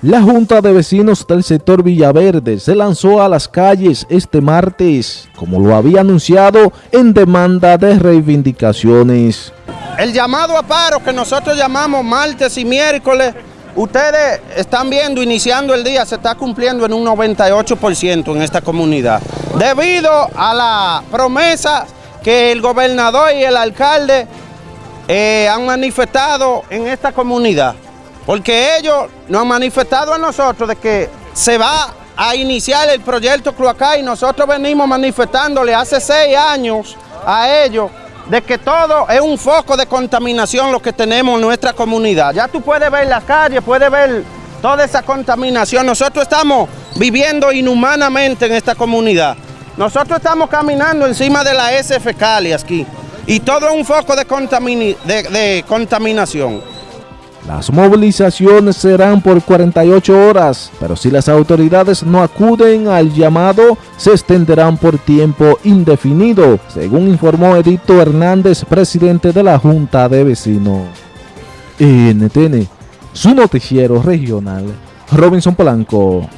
La Junta de Vecinos del sector Villaverde se lanzó a las calles este martes, como lo había anunciado, en demanda de reivindicaciones. El llamado a paro que nosotros llamamos martes y miércoles, ustedes están viendo, iniciando el día, se está cumpliendo en un 98% en esta comunidad. Debido a la promesa que el gobernador y el alcalde eh, han manifestado en esta comunidad. Porque ellos nos han manifestado a nosotros de que se va a iniciar el proyecto Cloacá y nosotros venimos manifestándole hace seis años a ellos de que todo es un foco de contaminación lo que tenemos en nuestra comunidad. Ya tú puedes ver las calles, puedes ver toda esa contaminación. Nosotros estamos viviendo inhumanamente en esta comunidad. Nosotros estamos caminando encima de la SF Cali aquí y todo es un foco de contaminación. Las movilizaciones serán por 48 horas, pero si las autoridades no acuden al llamado, se extenderán por tiempo indefinido, según informó Edito Hernández, presidente de la Junta de Vecinos. NTN, su noticiero regional, Robinson Polanco.